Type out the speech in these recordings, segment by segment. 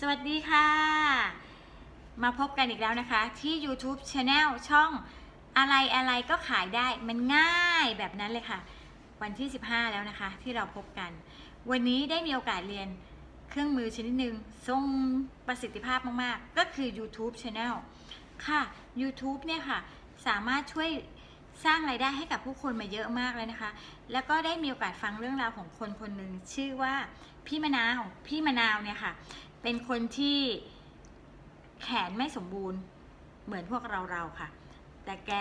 สวัสดีค่ะ มาพบกันอีกแล้วนะคะ ที่ YouTube Channel ช่องอะไรอะไรก็ขายได้มันง่ายแบบนั้นเลยค่ะ วันที่ 15 แล้วนะคะ ที่เราพบกัน วันนี้ได้มีโอกาสเรียนเครื่องมือชนิดหนึ่งทรงประสิทธิภาพมาก ๆ ก็คือ YouTube Channel ค่ะ YouTube เนี่ยค่ะ สามารถช่วยสร้างไรายได้ให้กับผู้คนมาเยอะมากเลยนะคะ แล้วก็ได้มีโอกาสฟังเรื่องราวของคนคนหนึ่งชื่อว่าพี่มะนาวพี่มะนาวเนี่ยค่ะ เป็นคนที่แขนไม่สมบูรณ์เหมือนพวกเราเราค่ะ แต่แก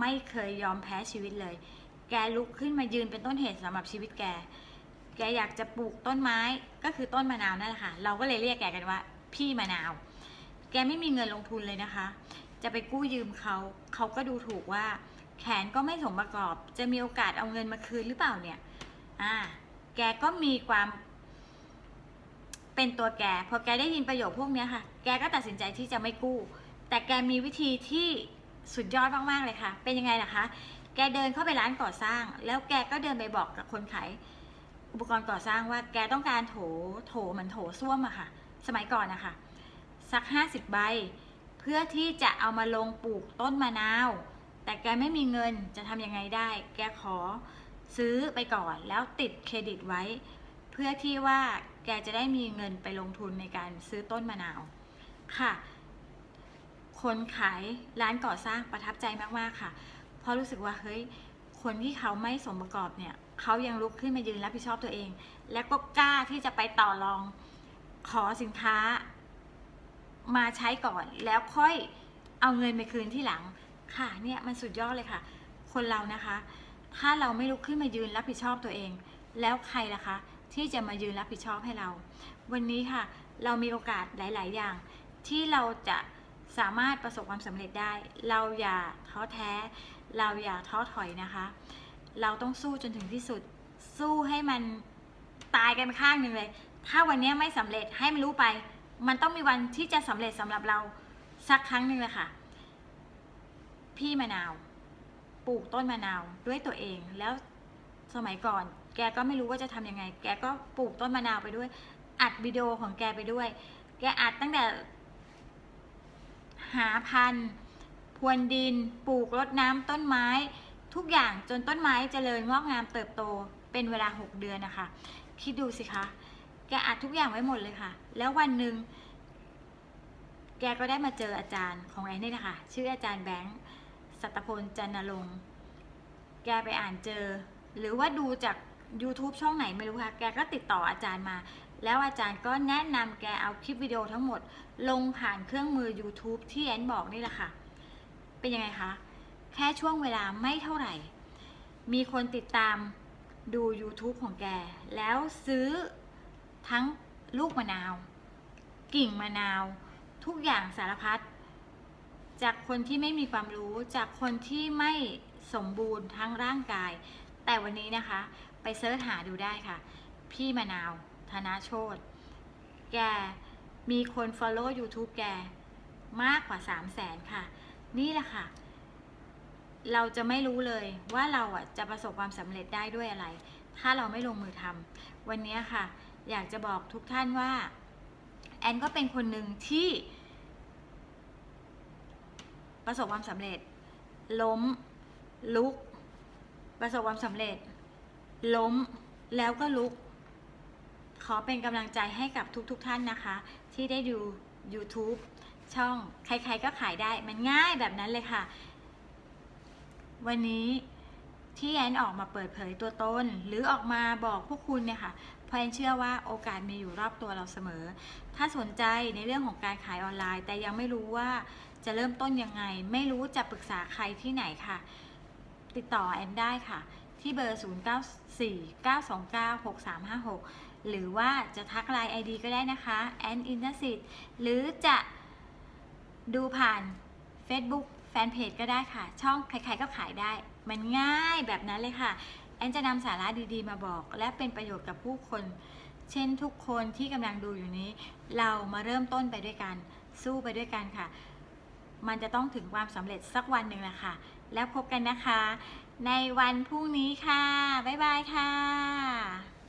ไม่เคยยอมแพ้ชีวิตเลย แกลุกขึ้นมายืนเป็นต้นเหตุสำหรับชีวิตแก แกอยากจะปลูกต้นไม้ก็คือต้นมะนาวนั่นแหละค่ะ เราก็เลยเรียกแกกันว่า พี่มะนาว แกไม่มีเงินลงทุนเลยนะคะ จะไปกู้ยืมเขา เขาก็ดูถูกว่า แขนก็ไม่สมประกอบ จะมีโอกาสเอาเงินมาคืนหรือเปล่าเนี่ย อ่า แกก็มีความ เป็นตัวแกพอแกได้ยินประโยคพวกนี้ค่ะ แกก็ตัดสินใจที่จะไม่กู้ แต่แกมีวิธีที่สุดยอดมากๆเลยค่ะ เป็นยังไงล่ะคะ แกเดินเข้าไปร้านก่อสร้าง แล้วแกก็เดินไปบอกกับคนขายอุปกรณ์ก่อสร้างว่าแกต้องการโถโถเหมือนโถส้วมอะค่ะ สมัยก่อนนะคะสักห้าสิบใบ เพื่อที่จะเอามาลงปลูกต้นมะนาว แต่แกไม่มีเงินจะทำยังไงได้ แกขอซื้อไปก่อนแล้วติดเครดิตไว้ เพื่อที่ว่า แกจะได้มีเงินไปลงทุนในการซื้อต้นมะนาวค่ะ คนขายร้านก่อสร้างประทับใจมากๆค่ะ เพราะรู้สึกว่าเฮ้ยคนที่เขาไม่สมประกอบเนี่ยเขายังลุกขึ้นมายืนรับผิดชอบตัวเอง และก็กล้าที่จะไปต่อรองขอสินค้ามาใช้ก่อนแล้วค่อยเอาเงินไปคืนที่หลังค่ะเนี่ยมันสุดยอดเลยค่ะ คนเรานะคะ ถ้าเราไม่ลุกขึ้นมายืนรับผิดชอบตัวเอง แล้วใครล่ะคะ ที่จะมายืนรับผิดชอบให้เรา วันนี้ค่ะ เรามีโอกาสหลาย ๆ อย่าง ที่เราจะสามารถประสบความสำเร็จได้ เราอย่าท้อแท้ เราอย่าท้อถอยนะคะ เราต้องสู้จนถึงที่สุด สู้ให้มันตายกันข้างหนึ่งเลย ถ้าวันนี้ไม่สำเร็จให้มันรู้ไป มันต้องมีวันที่จะสำเร็จสำหรับเราสักครั้งหนึ่งเลยค่ะ พี่มะนาว ปลูกต้นมะนาวด้วยตัวเองแล้วสมัยก่อน แกก็ไม่รู้ว่าจะทำยังไง แกก็ปลูกต้นมะนาวไปด้วย อัดวิดีโอของแกไปด้วย แกอัดตั้งแต่ หาพันธุ์พรวนดิน ปลูกรดน้ำต้นไม้ ทุกอย่างจนต้นไม้เจริญงอกงามเติบโตเป็นเวลา 6 เดือนนะคะ คิดดูสิคะ แกอัดทุกอย่างไว้หมดเลยค่ะ แล้ววันหนึ่งแกก็ได้มาเจออาจารย์ของแอนนี่นะคะชื่ออาจารย์แบงค์สัตพลจันนรงค์แกไปอ่านเจอ หรือว่าดูจาก YouTube ช่องไหนไม่รู้ค่ะ แกก็ติดต่ออาจารย์มา แล้วอาจารย์ก็แนะนำแกเอาคลิปวิดีโอทั้งหมด ลงผ่านเครื่องมือ YouTube ที่แอนบอกนี่แหละค่ะ เป็นยังไงคะ แค่ช่วงเวลาไม่เท่าไหร่ มีคนติดตามดู YouTube ของแก แล้วซื้อทั้งลูกมะนาว กิ่งมะนาว ทุกอย่างสารพัดจากคนที่ไม่มีความรู้จากคนที่ไม่สมบูรณ์ทั้งร่างกาย แต่วันนี้นะคะไปเสิร์ชหาดูได้ค่ะ พี่มะนาวธนาโชตแกมีคน follow YouTube แกมากกว่า 3 0 0แสนค่ะ นี่แหละค่ะ เราจะไม่รู้เลยว่าเราอะจะประสบความสำเร็จได้ด้วยอะไร ถ้าเราไม่ลงมือทำวันนี้ค่ะ อยากจะบอกทุกท่านว่า แอนก็เป็นคนหนึ่งที่ ประสบความสำเร็จ ล้มลุก ประสบความสำเร็จ ล้มแล้วก็ลุก ขอเป็นกำลังใจให้กับทุกๆทท่านนะคะ ที่ได้ดู YouTube ช่องใครๆก็ขายได้มันง่ายแบบนั้นเลยค่ะ วันนี้ที่แอนออกมาเปิดเผยตัวตน หรือออกมาบอกพวกคุณเนี่ยค่ะเพราะแอนเชื่อว่าโอกาสมีอยู่รอบตัวเราเสมอ ถ้าสนใจในเรื่องของการขายออนไลน์ แต่ยังไม่รู้ว่าจะเริ่มต้นยังไง ไม่รู้จะปรึกษาใครที่ไหนค่ะ ติดต่อแอนได้ค่ะ ที่เบอร์ 0949296356 หรือว่าจะทักไลน์ ID ก็ได้นะคะแอนอินทสิทธ์หรือจะดูผ่าน Facebook แฟนเพจก็ได้ค่ะ ช่องใครๆก็ขายได้ มันง่ายแบบนั้นเลยค่ะ แอนจะนำสาระดีๆ มาบอก และเป็นประโยชน์กับผู้คน เช่นทุกคนที่กำลังดูอยู่นี้ เรามาเริ่มต้นไปด้วยกัน สู้ไปด้วยกันค่ะ มันจะต้องถึงความสำเร็จสักวันหนึ่งแหละค่ะ แล้วพบกันนะคะ ในวันพรุ่งนี้ค่ะ บ๊ายบายค่ะ